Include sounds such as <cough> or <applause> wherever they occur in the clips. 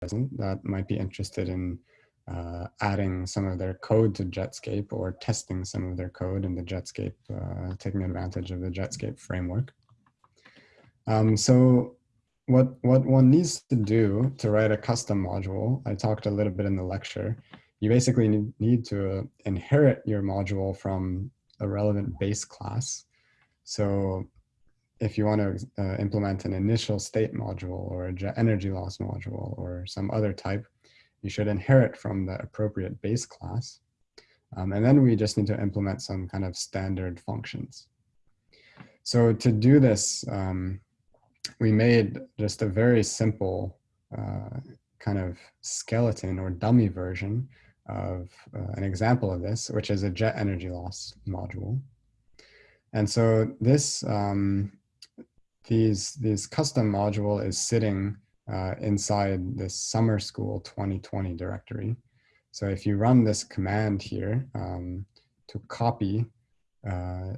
present that might be interested in uh, adding some of their code to Jetscape or testing some of their code in the Jetscape, uh, taking advantage of the Jetscape framework. Um, so what, what one needs to do to write a custom module, I talked a little bit in the lecture, you basically need to inherit your module from a relevant base class. So if you want to uh, implement an initial state module or a jet energy loss module or some other type, you should inherit from the appropriate base class. Um, and then we just need to implement some kind of standard functions. So to do this, um, we made just a very simple uh, kind of skeleton or dummy version of uh, an example of this, which is a jet energy loss module. And so this, um, these, these custom module is sitting uh, inside this summer school 2020 directory. So if you run this command here um, to copy uh,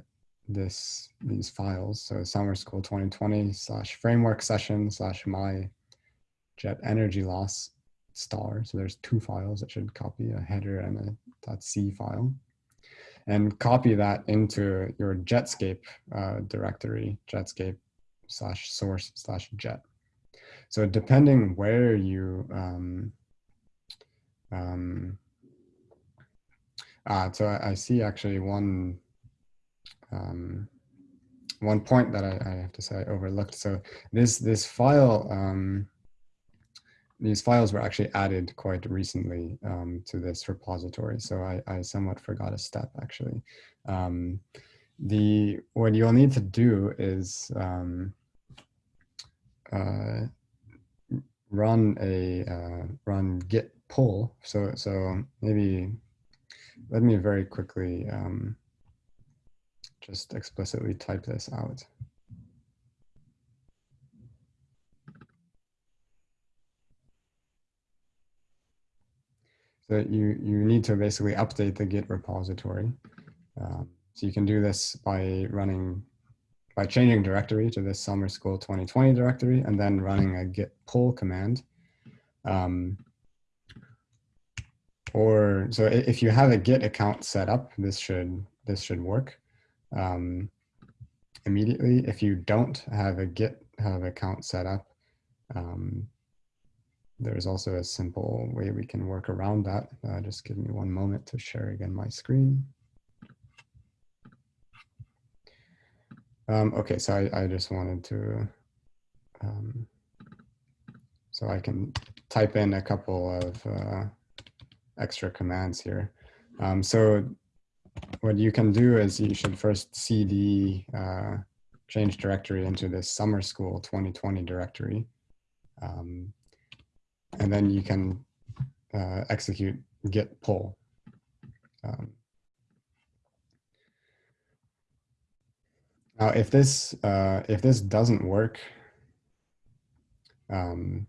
this these files, so summer school 2020 slash framework session slash my jet energy loss star. So there's two files that should copy a header and a .c file and copy that into your Jetscape uh, directory, Jetscape slash source slash jet. So depending where you, um, um, uh, so I, I, see actually one, um, one point that I, I, have to say I overlooked. So this, this file, um, these files were actually added quite recently um, to this repository. So I, I, somewhat forgot a step actually. Um, the what you'll need to do is um, uh, run a uh, run git pull. So so maybe let me very quickly um, just explicitly type this out. So you, you need to basically update the Git repository. Um, so you can do this by running by changing directory to this summer school 2020 directory and then running a git pull command. Um, or so if you have a git account set up, this should this should work um, immediately. If you don't have a git have account set up, um, there's also a simple way we can work around that. Uh, just give me one moment to share again my screen. Um, okay, so I, I, just wanted to, um, so I can type in a couple of uh, extra commands here. Um, so what you can do is you should first cd uh, change directory into this summer school 2020 directory. Um, and then you can uh, execute git pull. Um, Now, if this uh, if this doesn't work, um,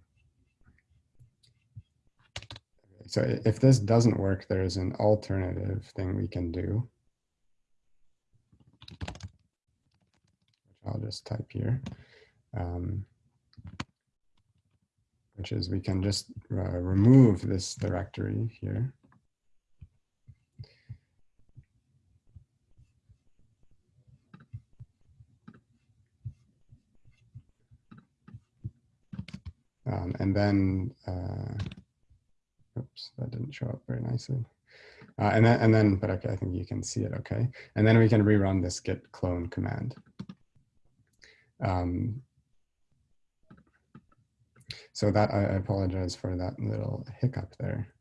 so if this doesn't work, there's an alternative thing we can do. I'll just type here. Um, which is we can just uh, remove this directory here. Um, and then, uh, oops, that didn't show up very nicely. Uh, and then, and then, but okay, I think you can see it okay. And then we can rerun this git clone command. Um, so that, I, I apologize for that little hiccup there.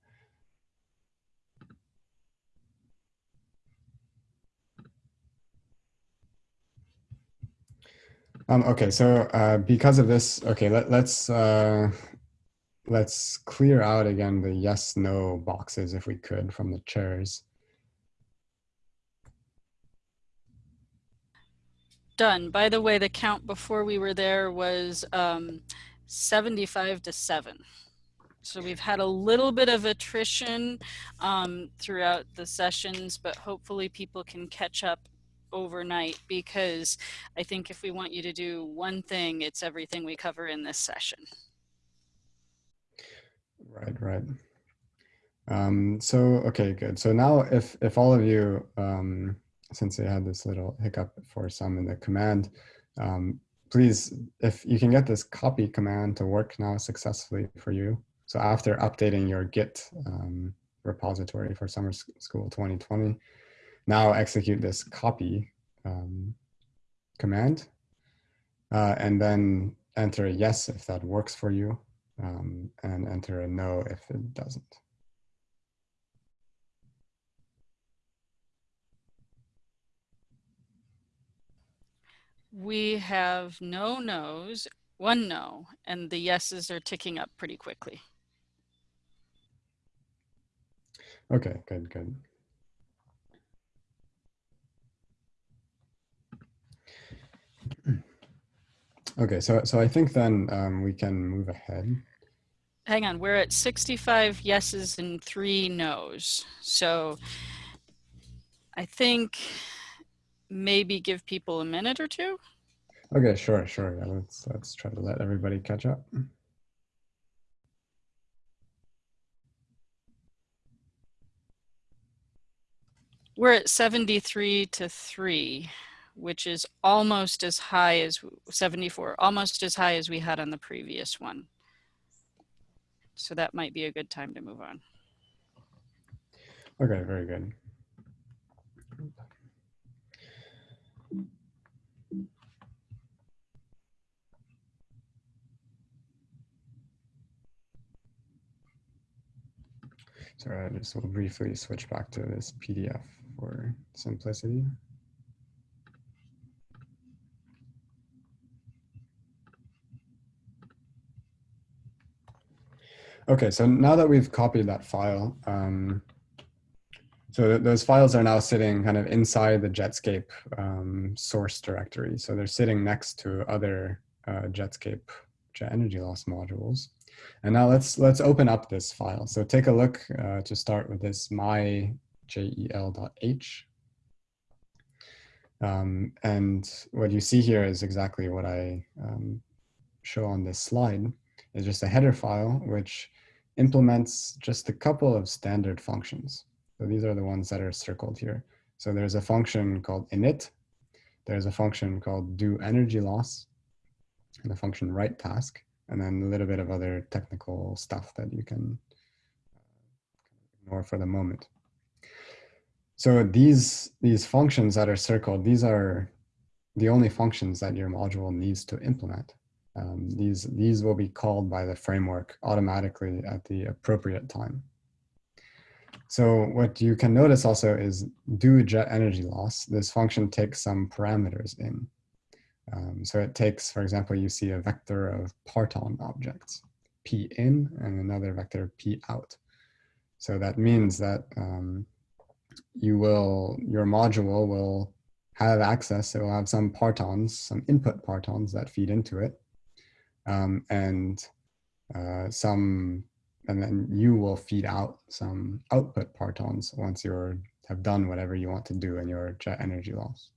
Um, okay, so uh, because of this, okay, let, let's uh, let's clear out again the yes no boxes if we could from the chairs. Done. By the way, the count before we were there was um, 75 to 7. So we've had a little bit of attrition um, throughout the sessions, but hopefully people can catch up overnight because I think if we want you to do one thing, it's everything we cover in this session. Right, right. Um, so, okay, good. So now if, if all of you, um, since they had this little hiccup for some in the command, um, please, if you can get this copy command to work now successfully for you. So after updating your Git um, repository for Summer School 2020, now execute this copy um, command uh, and then enter a yes if that works for you um, and enter a no if it doesn't. We have no no's, one no, and the yeses are ticking up pretty quickly. Okay, good, good. <clears throat> Okay, so so I think then um, we can move ahead. Hang on, we're at 65 yeses and three no's. So I think maybe give people a minute or two. Okay, sure, sure. Yeah, let's let's try to let everybody catch up. We're at 73 to 3 which is almost as high as 74, almost as high as we had on the previous one. So that might be a good time to move on. Okay, very good. Sorry, I just will briefly switch back to this PDF for simplicity. Okay, so now that we've copied that file, um, so th those files are now sitting kind of inside the Jetscape um, source directory. So they're sitting next to other uh, Jetscape jet energy loss modules. And now let's let's open up this file. So take a look uh, to start with this myjel.h. Um, and what you see here is exactly what I um, show on this slide is just a header file which implements just a couple of standard functions. So these are the ones that are circled here. So there's a function called init. There's a function called do energy loss and a function write task, and then a little bit of other technical stuff that you can uh, ignore for the moment. So these, these functions that are circled, these are the only functions that your module needs to implement. Um, these, these will be called by the framework automatically at the appropriate time. So what you can notice also is do jet energy loss. This function takes some parameters in. Um, so it takes, for example, you see a vector of parton objects, p in and another vector p out. So that means that um, you will, your module will have access, it will have some partons, some input partons that feed into it um, and uh, some, and then you will feed out some output partons once you have done whatever you want to do in your jet energy loss.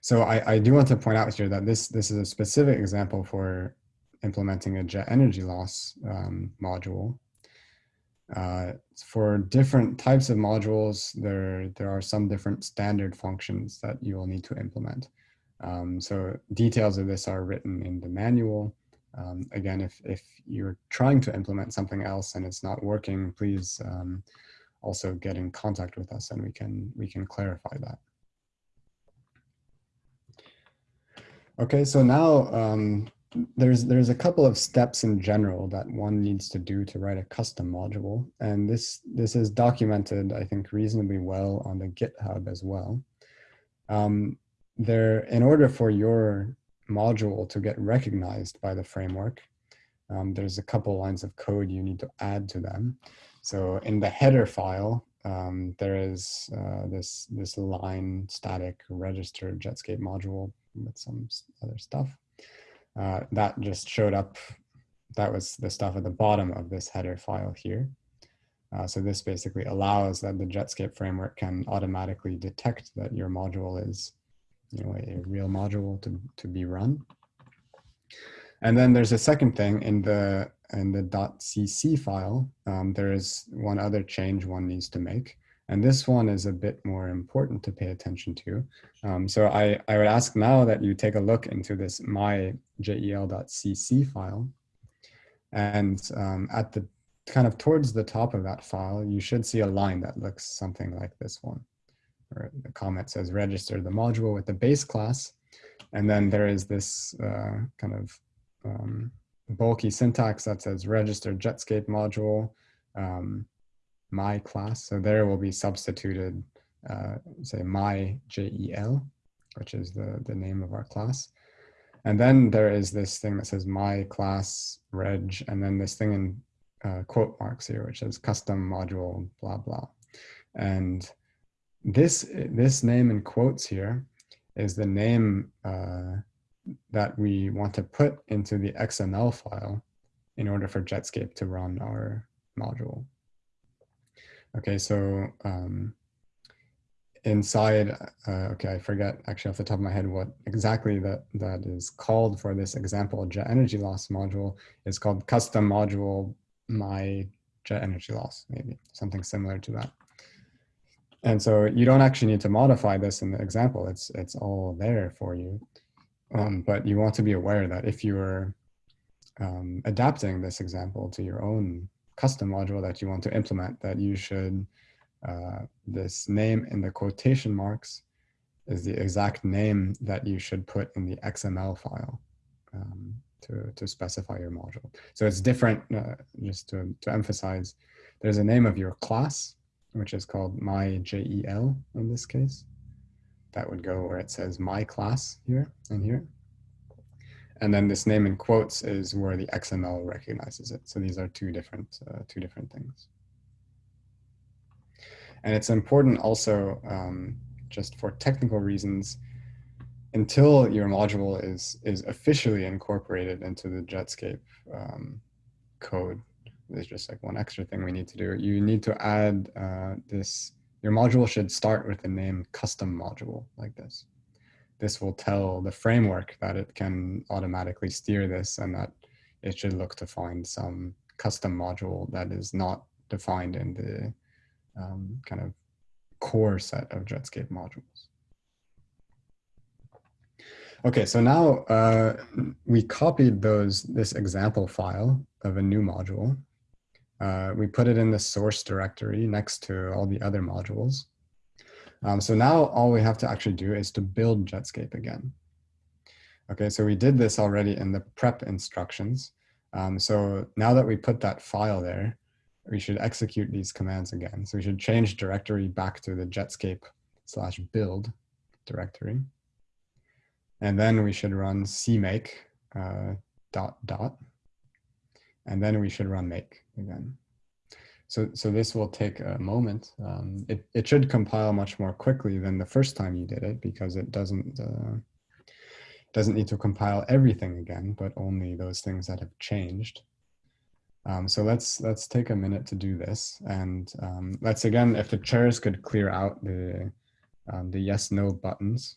So I, I do want to point out here that this, this is a specific example for implementing a jet energy loss um, module. Uh, for different types of modules, there, there are some different standard functions that you will need to implement. Um, so details of this are written in the manual. Um, again, if, if you're trying to implement something else and it's not working, please um, also get in contact with us and we can, we can clarify that. Okay, so now um, there's, there's a couple of steps in general that one needs to do to write a custom module. And this, this is documented, I think, reasonably well on the GitHub as well. Um, there, in order for your module to get recognized by the framework, um, there's a couple lines of code you need to add to them. So in the header file, um, there is uh, this, this line static register Jetscape module with some other stuff. Uh, that just showed up. That was the stuff at the bottom of this header file here. Uh, so this basically allows that the Jetscape framework can automatically detect that your module is you know, a real module to, to be run. And then there's a second thing in the in the .cc file. Um, there is one other change one needs to make. And this one is a bit more important to pay attention to. Um, so I, I would ask now that you take a look into this myjel.cc file. And um, at the kind of towards the top of that file, you should see a line that looks something like this one. Or the comment says register the module with the base class. And then there is this uh, kind of um, bulky syntax that says register Jetscape module. Um, my class. So there will be substituted, uh, say my JEL, which is the, the name of our class. And then there is this thing that says my class reg, and then this thing in uh, quote marks here, which is custom module, blah, blah. And this, this name in quotes here is the name uh, that we want to put into the XML file in order for Jetscape to run our module. Okay, so um, inside, uh, okay, I forget actually off the top of my head what exactly that, that is called for this example jet energy loss module is called custom module my jet energy loss, maybe something similar to that. And so you don't actually need to modify this in the example. It's, it's all there for you. Um, but you want to be aware that if you're um, adapting this example to your own custom module that you want to implement that you should, uh, this name in the quotation marks is the exact name that you should put in the XML file um, to, to specify your module. So it's different, uh, just to, to emphasize, there's a name of your class, which is called my JEL in this case. That would go where it says my class here and here. And then this name in quotes is where the XML recognizes it. So these are two different, uh, two different things. And it's important also, um, just for technical reasons, until your module is, is officially incorporated into the Jetscape um, code, there's just like one extra thing we need to do. You need to add uh, this, your module should start with the name custom module like this this will tell the framework that it can automatically steer this and that it should look to find some custom module that is not defined in the um, kind of core set of Jetscape modules. Okay, so now uh, we copied those this example file of a new module. Uh, we put it in the source directory next to all the other modules. Um, so now all we have to actually do is to build Jetscape again. Okay, so we did this already in the prep instructions. Um, so now that we put that file there, we should execute these commands again. So we should change directory back to the Jetscape slash build directory. And then we should run cmake uh, dot dot. And then we should run make again. So, so this will take a moment. Um, it, it should compile much more quickly than the first time you did it because it doesn't, uh, doesn't need to compile everything again, but only those things that have changed. Um, so let's, let's take a minute to do this. And um, let's again, if the chairs could clear out the, um, the yes, no buttons.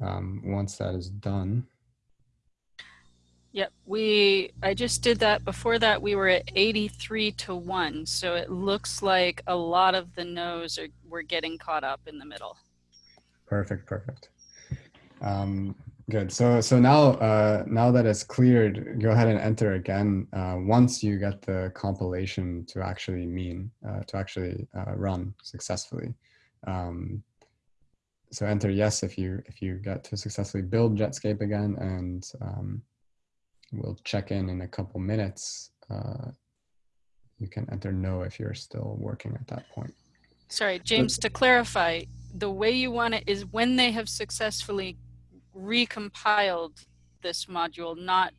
Um, once that is done. Yep, we, I just did that. Before that, we were at 83 to 1. So it looks like a lot of the no's are, we're getting caught up in the middle. Perfect, perfect. Um, good. So, so now, uh, now that it's cleared, go ahead and enter again uh, once you get the compilation to actually mean, uh, to actually uh, run successfully. Um, so enter yes if you if you get to successfully build Jetscape again and um, we'll check in in a couple minutes. Uh, you can enter no if you're still working at that point. Sorry, James, but, to clarify, the way you want it is when they have successfully recompiled this module, not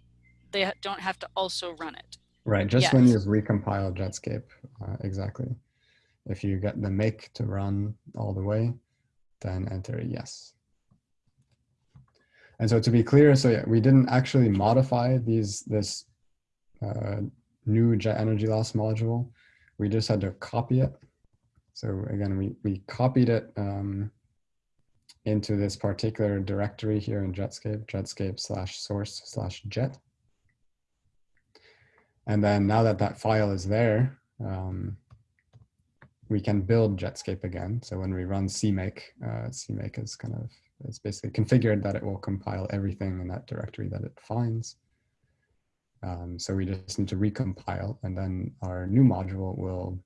they don't have to also run it. Right, just yes. when you've recompiled Jetscape, uh, exactly. If you get the make to run all the way, then enter yes. And so to be clear, so yeah, we didn't actually modify these this uh, new jet energy loss module. We just had to copy it. So again, we, we copied it um, into this particular directory here in Jetscape, Jetscape slash source slash jet. And then now that that file is there, um, we can build Jetscape again. So when we run CMake, uh, CMake is kind of, it's basically configured that it will compile everything in that directory that it finds. Um, so we just need to recompile and then our new module will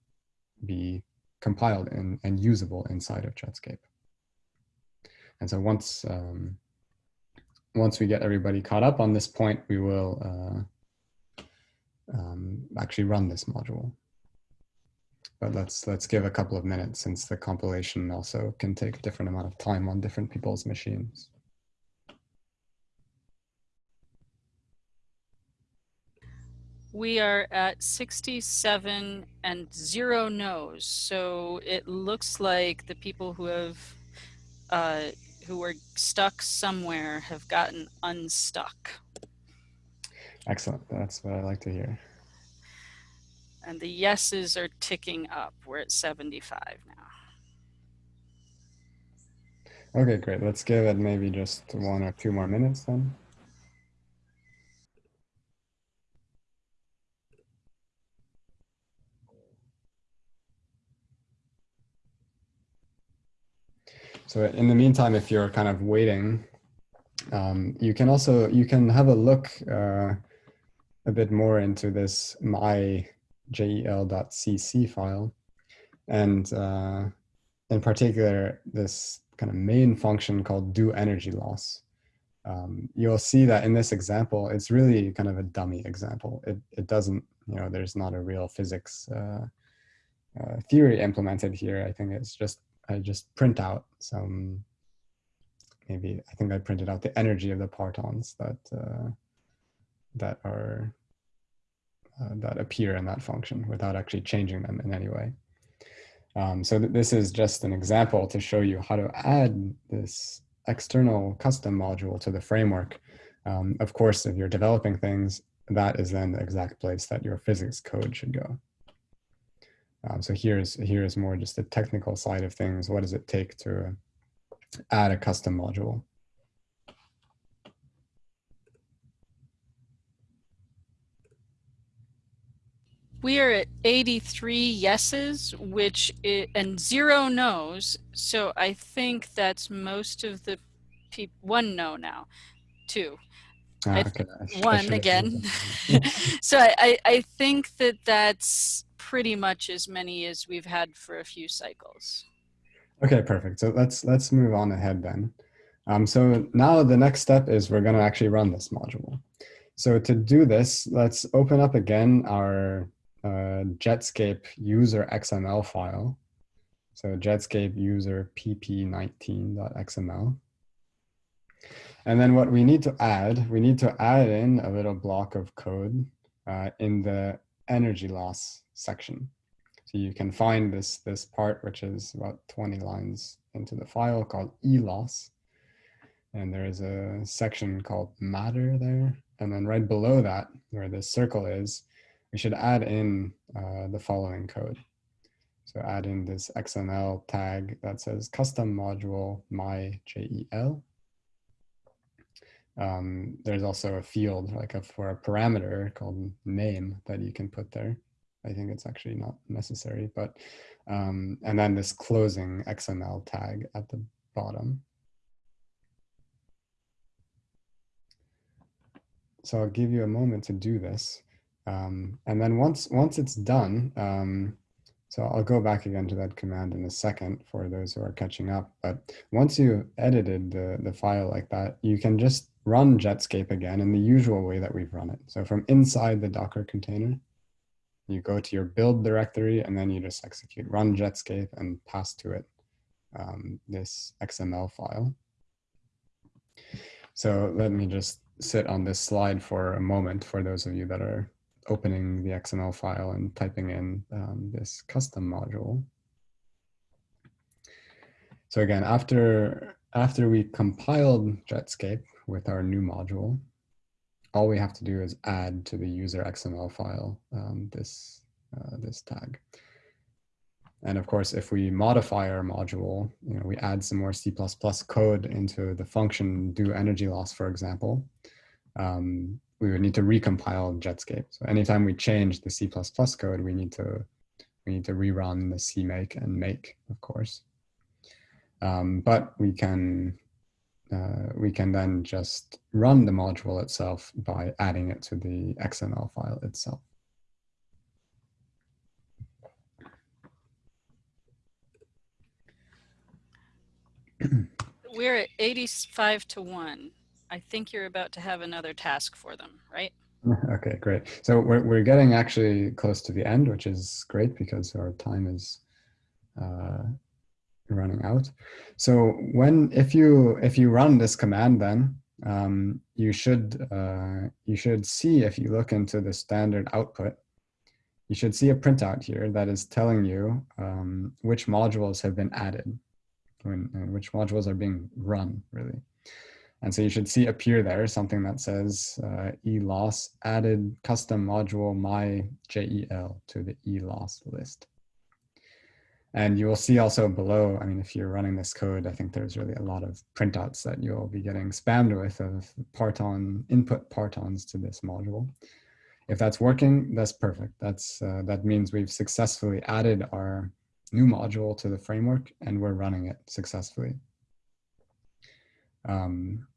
be compiled and, and usable inside of Jetscape. And so once, um, once we get everybody caught up on this point, we will uh, um, actually run this module. But let's, let's give a couple of minutes since the compilation also can take a different amount of time on different people's machines. we are at 67 and zero no's. So it looks like the people who have, uh, who were stuck somewhere have gotten unstuck. Excellent. That's what I like to hear. And the yeses are ticking up. We're at 75 now. Okay, great. Let's give it maybe just one or two more minutes then. So in the meantime, if you're kind of waiting, um, you can also, you can have a look uh, a bit more into this my jel.cc file. And uh, in particular, this kind of main function called do energy loss. Um, you'll see that in this example, it's really kind of a dummy example. It, it doesn't, you know, there's not a real physics uh, uh, theory implemented here. I think it's just I just print out some, maybe I think I printed out the energy of the partons that uh, that are uh, that appear in that function without actually changing them in any way. Um, so th this is just an example to show you how to add this external custom module to the framework. Um, of course, if you're developing things, that is then the exact place that your physics code should go. Um, so here's here's more just the technical side of things. What does it take to add a custom module? We are at 83 yeses, which is, and zero no's. So I think that's most of the people. One no now, two. Ah, okay. one again. <laughs> so I, I think that that's pretty much as many as we've had for a few cycles. Okay, perfect. So let's let's move on ahead then. Um, so now the next step is we're going to actually run this module. So to do this, let's open up again our uh, Jetscape user XML file. So Jetscape user pp19.xml. And then what we need to add, we need to add in a little block of code uh, in the energy loss section. So you can find this, this part, which is about 20 lines into the file called eloss. And there is a section called matter there. And then right below that, where this circle is, we should add in uh, the following code. So add in this XML tag that says custom module my JEL. Um, there's also a field like a, for a parameter called name that you can put there. I think it's actually not necessary, but, um, and then this closing XML tag at the bottom. So I'll give you a moment to do this. Um, and then once, once it's done, um, so I'll go back again to that command in a second for those who are catching up. But once you edited the, the file like that, you can just run Jetscape again in the usual way that we've run it. So from inside the Docker container, you go to your build directory and then you just execute run Jetscape and pass to it um, this XML file. So let me just sit on this slide for a moment for those of you that are opening the XML file and typing in um, this custom module. So again, after, after we compiled Jetscape with our new module, all we have to do is add to the user XML file um, this, uh, this tag. And of course, if we modify our module, you know, we add some more C++ code into the function do energy loss, for example, um, we would need to recompile Jetscape. So anytime we change the C++ code, we need to we need to rerun the CMake and make, of course. Um, but we can uh, we can then just run the module itself by adding it to the XML file itself. We're at 85 to 1. I think you're about to have another task for them, right? <laughs> Okay, great. So we're, we're getting actually close to the end, which is great because our time is uh, running out. So when if you if you run this command, then um, you should uh, you should see if you look into the standard output, you should see a printout here that is telling you um, which modules have been added, uh, which modules are being run really. And so you should see appear there something that says uh, eloss added custom module my JEL to the eloss list. And you will see also below, I mean, if you're running this code, I think there's really a lot of printouts that you'll be getting spammed with of parton input partons to this module. If that's working, that's perfect. That's uh, That means we've successfully added our new module to the framework and we're running it successfully. Um,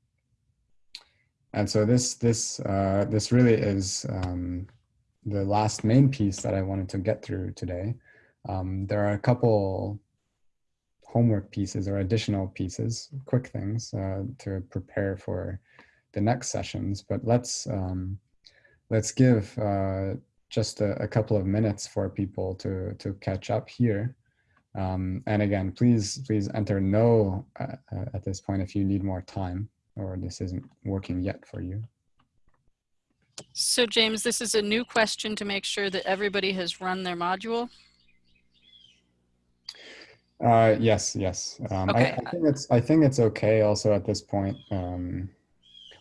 and so this this uh, this really is um, the last main piece that I wanted to get through today. Um, there are a couple homework pieces or additional pieces, quick things uh, to prepare for the next sessions. But let's um, let's give uh, just a, a, couple of minutes for people to to catch up here. Um, and again, please please enter no uh, at this point if you need more time or this isn't working yet for you. So James, this is a new question to make sure that everybody has run their module. Uh, yes, yes. Um, okay. I, I, think it's I think it's okay. Also at this point. Um,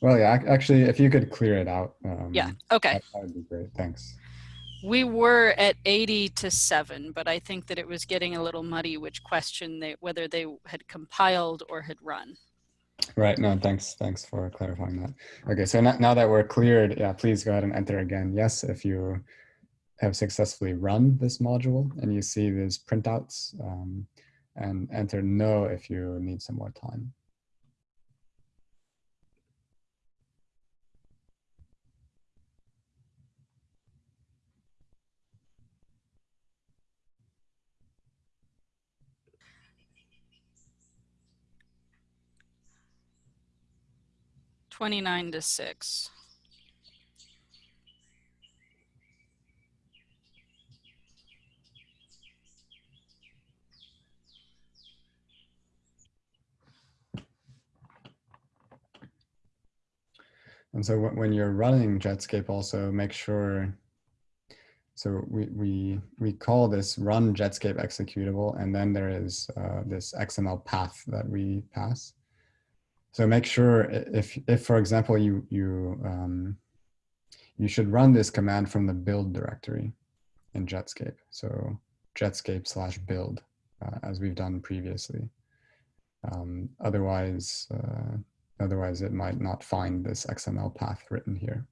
well, yeah. Actually, if you could clear it out. Um, yeah. Okay. That, that would be great. Thanks. We were at 80 to 7, but I think that it was getting a little muddy which question they whether they had compiled or had run. Right. No, thanks. Thanks for clarifying that. Okay. So now, now that we're cleared, yeah, please go ahead and enter again. Yes, if you have successfully run this module and you see these printouts um, and enter no if you need some more time. 29 to 6. And so when you're running Jetscape also make sure, so we, we, we call this run Jetscape executable and then there is uh, this XML path that we pass. So make sure if, if for example, you, you, um, you should run this command from the build directory in Jetscape. So Jetscape slash build, uh, as we've done previously. Um, otherwise, uh, otherwise it might not find this XML path written here.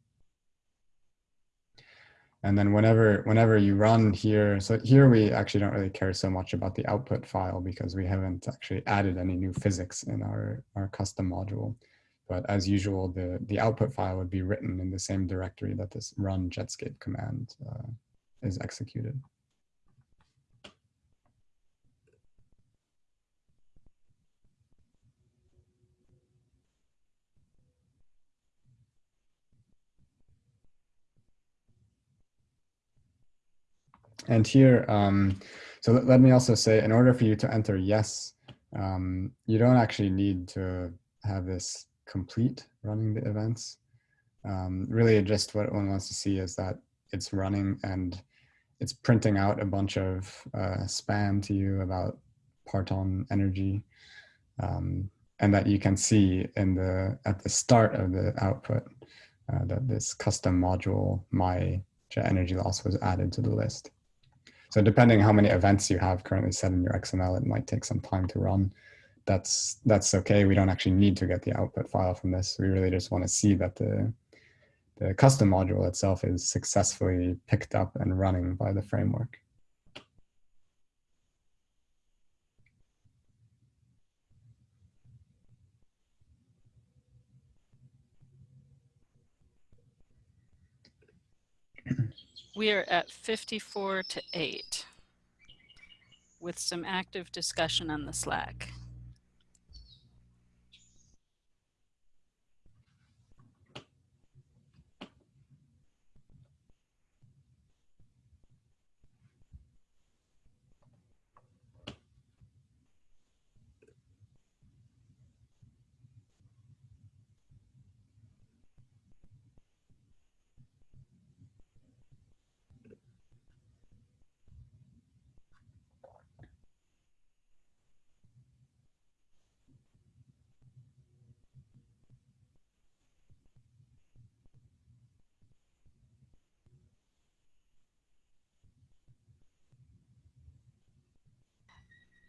And then whenever, whenever you run here, so here we actually don't really care so much about the output file because we haven't actually added any new physics in our, our custom module. But as usual, the, the output file would be written in the same directory that this run Jetscape command uh, is executed. And here, um, so let, let, me also say, in order for you to enter yes, um, you don't actually need to have this complete running the events. Um, really just what one wants to see is that it's running and it's printing out a bunch of uh, spam to you about parton energy um, and that you can see in the at the start of the output uh, that this custom module my jet energy loss was added to the list. So depending how many events you have currently set in your XML, it might take some time to run. That's that's okay. We don't actually need to get the output file from this. We really just want to see that the the custom module itself is successfully picked up and running by the framework. We are at 54 to 8 with some active discussion on the Slack.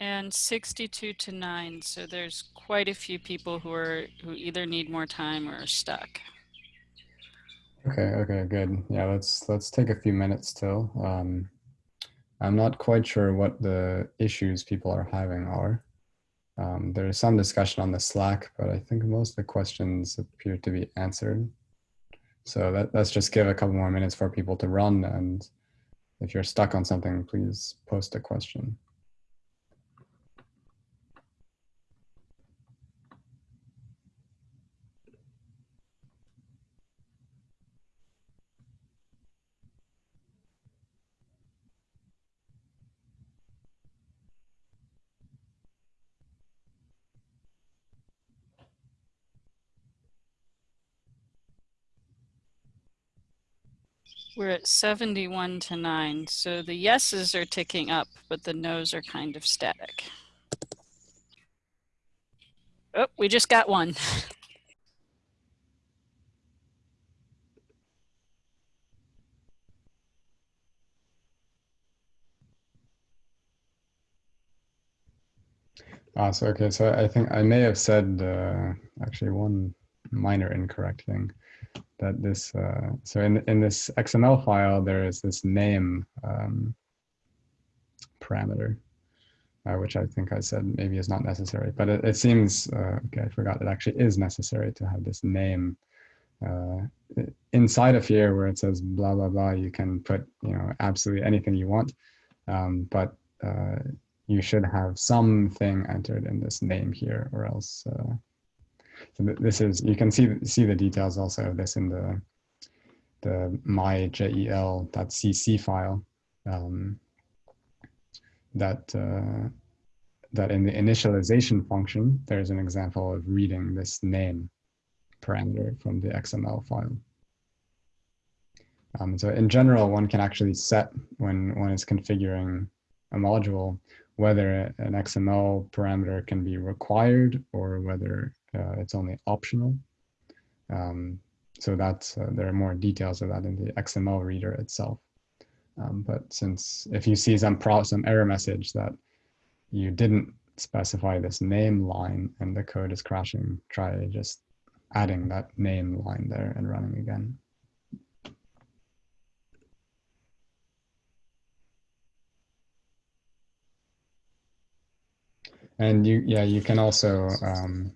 And 62 to 9 so there's quite a few people who are who either need more time or are stuck. Okay okay good. Yeah let's let's take a few minutes still. Um, i'm not quite sure what the issues people are having are. Um, there is some discussion on the slack but i think most of the questions appear to be answered. So that, let's just give a couple more minutes for people to run and if you're stuck on something please post a question We're at 71 to 9. So the yeses are ticking up, but the no's are kind of static. Oh, we just got one. <laughs> Ah, so okay, so I think I may have said uh, actually one minor incorrect thing that this, uh, so in, in this XML file, there is this name um, parameter, uh, which I think I said maybe is not necessary, but it, it seems, uh, okay, I forgot, it actually is necessary to have this name uh, inside of here where it says blah, blah, blah, you can put, you know, absolutely anything you want, um, but uh, you should have something entered in this name here or else uh, so this is, you can see, see the details also of this in the, the myjel.cc file um, that, uh, that in the initialization function, there's an example of reading this name parameter from the XML file. Um, so in general, one can actually set when one is configuring a module, whether an XML parameter can be required or whether it's only optional. Um, so that's, uh, there are more details of that in the XML reader itself. Um, but since if you see some some error message that you didn't specify this name line and the code is crashing, try just adding that name line there and running again. And you, yeah, you can also um,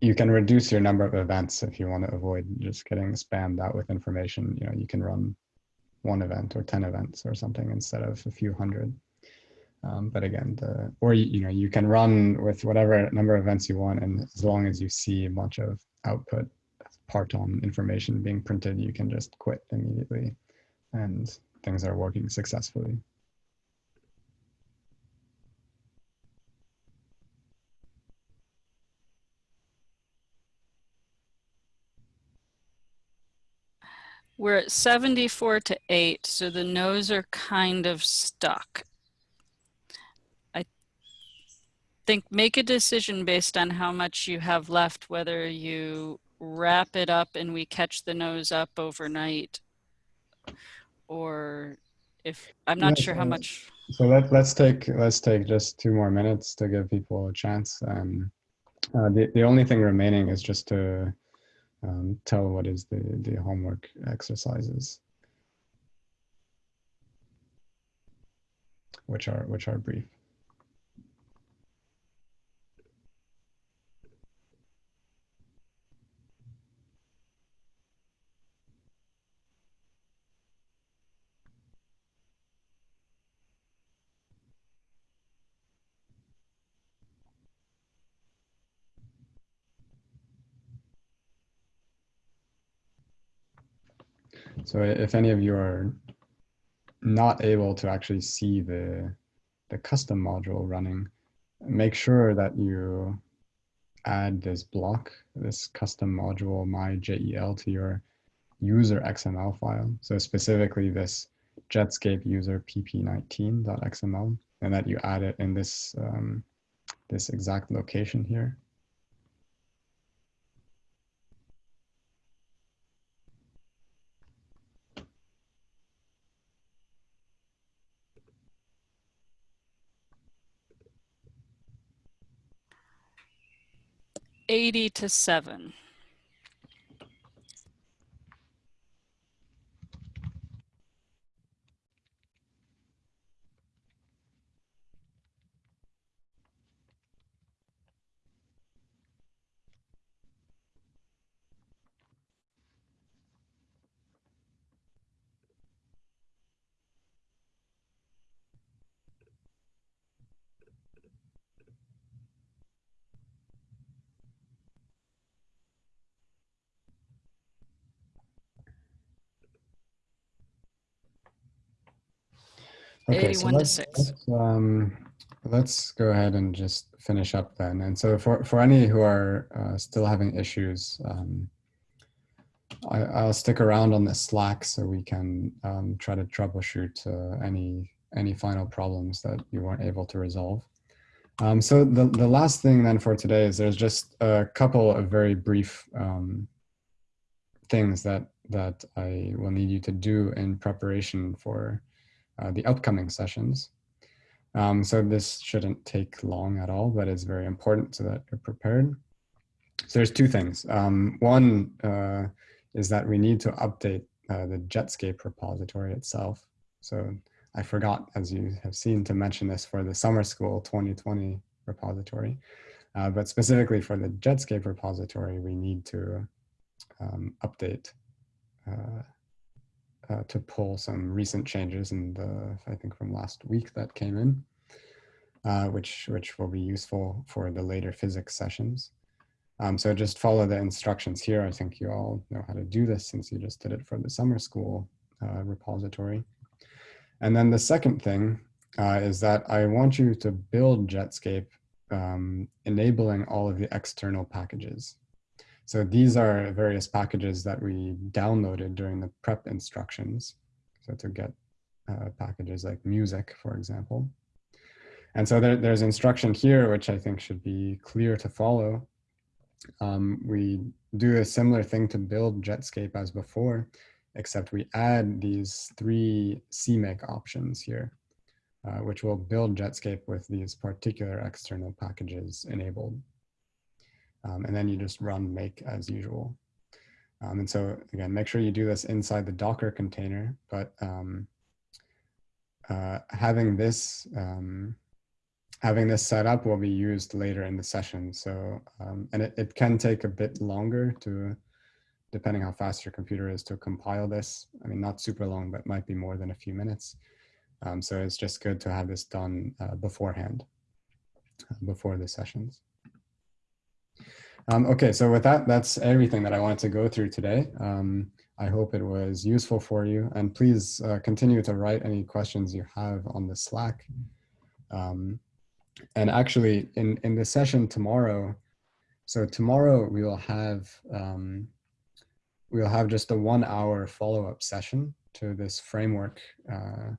you can reduce your number of events if you want to avoid just getting spammed out with information. You know, you can run one event or 10 events or something instead of a few hundred. Um, but again, the, or you, you know, you can run with whatever number of events you want, and as long as you see a bunch of output parton information being printed, you can just quit immediately, and things are working successfully. We're at 74 to 8, so the no's are kind of stuck. I think make a decision based on how much you have left, whether you wrap it up and we catch the no's up overnight or if I'm not Yes, sure how much. So let, let's take let's take just two more minutes to give people a chance. Um, uh, the the only thing remaining is just to um, tell what is the the homework exercises, which are which are brief. So if any of you are not able to actually see the, the custom module running, make sure that you add this block, this custom module myJEL to your user XML file. So specifically this Jetscape user pp19.xml and that you add it in this, um, this exact location here. Eighty to seven. Okay, so let's, let's, um, let's go ahead and just finish up then. And so for, for any who are uh, still having issues, um, I, I'll stick around on the Slack so we can um, try to troubleshoot uh, any any final problems that you weren't able to resolve. Um, so the, the last thing then for today is there's just a couple of very brief um, things that that I will need you to do in preparation for uh, the upcoming sessions. Um, so this shouldn't take long at all, but it's very important so that you're prepared. So there's two things. Um, one uh, is that we need to update uh, the Jetscape repository itself. So I forgot, as you have seen, to mention this for the Summer School 2020 repository. Uh, but specifically for the Jetscape repository, we need to um, update uh, to pull some recent changes in the, I think from last week that came in, uh, which, which will be useful for the later physics sessions. Um, so just follow the instructions here. I think you all know how to do this since you just did it for the summer school uh, repository. And then the second thing uh, is that I want you to build Jetscape um, enabling all of the external packages. So these are various packages that we downloaded during the prep instructions. So to get uh, packages like music, for example. And so there, there's instruction here, which I think should be clear to follow. Um, we do a similar thing to build Jetscape as before, except we add these three CMake options here, uh, which will build Jetscape with these particular external packages enabled. Um, and then you just run make as usual. Um, and so again, make sure you do this inside the Docker container, but um, uh, having this um, having this set up will be used later in the session. So, um, and it, it can take a bit longer to, depending how fast your computer is to compile this. I mean, not super long, but might be more than a few minutes. Um, so it's just good to have this done uh, beforehand, uh, before the sessions. Um, okay, so with that, that's everything that I wanted to go through today. Um, I hope it was useful for you and please uh, continue to write any questions you have on the Slack. Um, and actually in, in the session tomorrow, so tomorrow we will have, um, we'll have just a one hour follow-up session to this framework uh,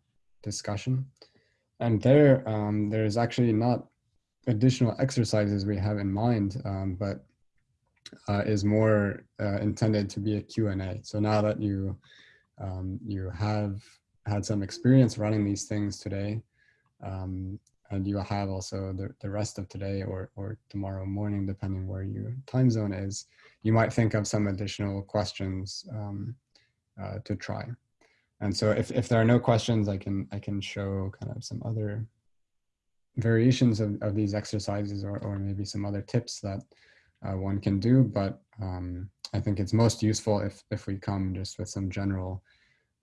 discussion. And there, um, there's actually not additional exercises we have in mind, um, but uh, is more uh, intended to be a Q&A. So now that you um, you have had some experience running these things today, um, and you have also the, the rest of today or, or tomorrow morning, depending where your time zone is, you might think of some additional questions um, uh, to try. And so if, if there are no questions, I can, I can show kind of some other variations of, of these exercises or, or maybe some other tips that uh, one can do. But um, I think it's most useful if, if we come just with some general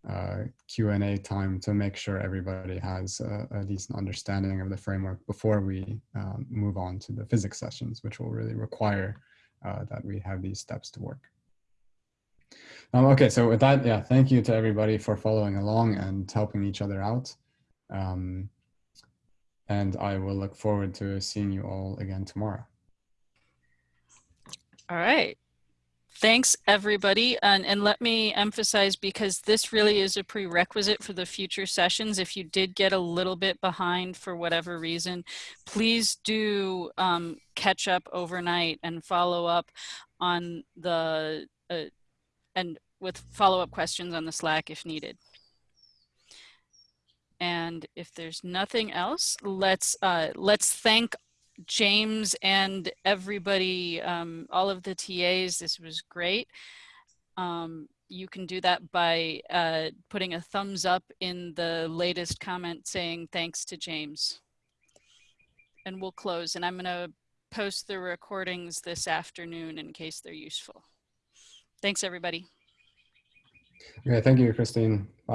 uh, Q&A time to make sure everybody has a, a, decent understanding of the framework before we um, move on to the physics sessions, which will really require uh, that we have these steps to work. Um, okay, so with that, yeah, thank you to everybody for following along and helping each other out. Um, and I will look forward to seeing you all again tomorrow. All right. Thanks, everybody. And, and let me emphasize, because this really is a prerequisite for the future sessions, if you did get a little bit behind for whatever reason, please do um, catch up overnight and follow up on the, uh, and with follow-up questions on the Slack if needed. And if there's nothing else, let's uh, let's thank James and everybody, um, all of the TAs, this was great. Um, you can do that by uh, putting a thumbs up in the latest comment saying thanks to James. And we'll close and I'm gonna post the recordings this afternoon in case they're useful. Thanks everybody. Yeah, thank you, Christine. Bye.